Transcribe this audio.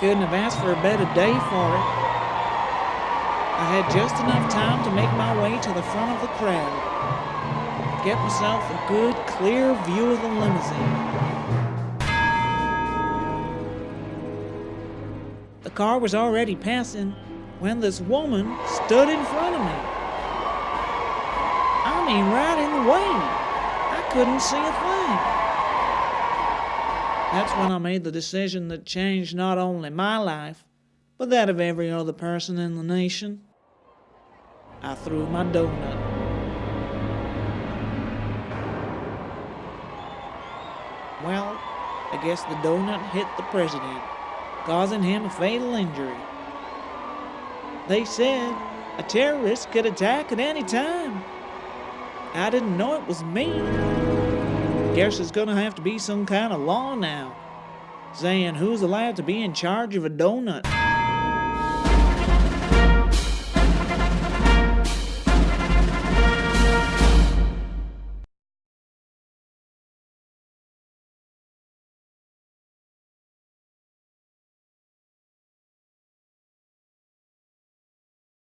couldn't have asked for a better day for it. I had just enough time to make my way to the front of the crowd. Get myself a good, clear view of the limousine. The car was already passing when this woman stood in front of me. I mean, right in the way. I couldn't see a thing. That's when I made the decision that changed not only my life, but that of every other person in the nation. I threw my donut. Well, I guess the donut hit the president, causing him a fatal injury. They said a terrorist could attack at any time. I didn't know it was me. Guess there's gonna have to be some kind of law now, saying who's allowed to be in charge of a donut.